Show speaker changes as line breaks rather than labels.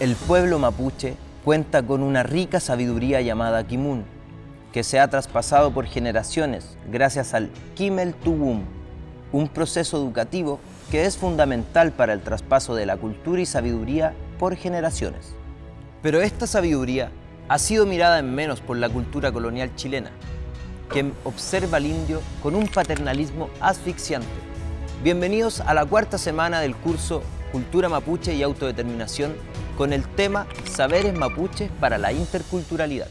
El pueblo mapuche cuenta con una rica sabiduría llamada Kimun, que se ha traspasado por generaciones gracias al Kimel Tuwum, un proceso educativo que es fundamental para el traspaso de la cultura y sabiduría por generaciones. Pero esta sabiduría ha sido mirada en menos por la cultura colonial chilena, que observa al indio con un paternalismo asfixiante. Bienvenidos a la cuarta semana del curso cultura mapuche y autodeterminación con el tema Saberes mapuches para la interculturalidad.